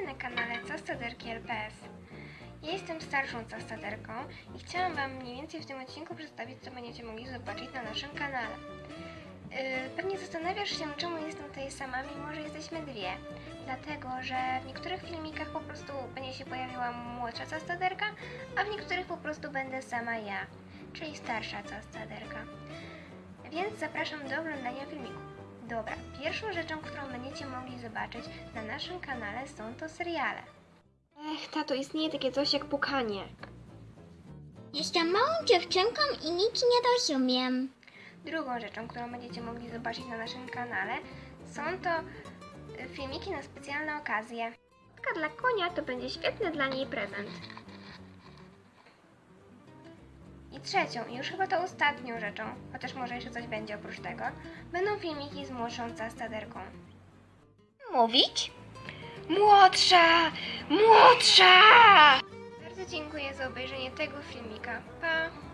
witajcie na kanale Castaderki LPS. Ja jestem starszą castaderką i chciałam Wam mniej więcej w tym odcinku przedstawić, co będziecie mogli zobaczyć na naszym kanale. Yy, pewnie zastanawiasz się, czemu jestem tutaj sama, mimo że jesteśmy dwie. Dlatego, że w niektórych filmikach po prostu będzie się pojawiła młodsza castaderka, a w niektórych po prostu będę sama ja, czyli starsza castaderka. Więc zapraszam do oglądania filmiku. Dobra, pierwszą rzeczą, którą będziecie mogli zobaczyć na naszym kanale są to seriale. Ech, tato, istnieje takie coś jak pukanie. Jestem małą dziewczynką i nic nie rozumiem. Drugą rzeczą, którą będziecie mogli zobaczyć na naszym kanale są to y, filmiki na specjalne okazje. Taka dla konia to będzie świetny dla niej prezent. Trzecią, i już chyba to ostatnią rzeczą, chociaż może jeszcze coś będzie oprócz tego, będą filmiki z młodszą castaderką. Mówić? Młodsza! Młodsza! Bardzo dziękuję za obejrzenie tego filmika. Pa!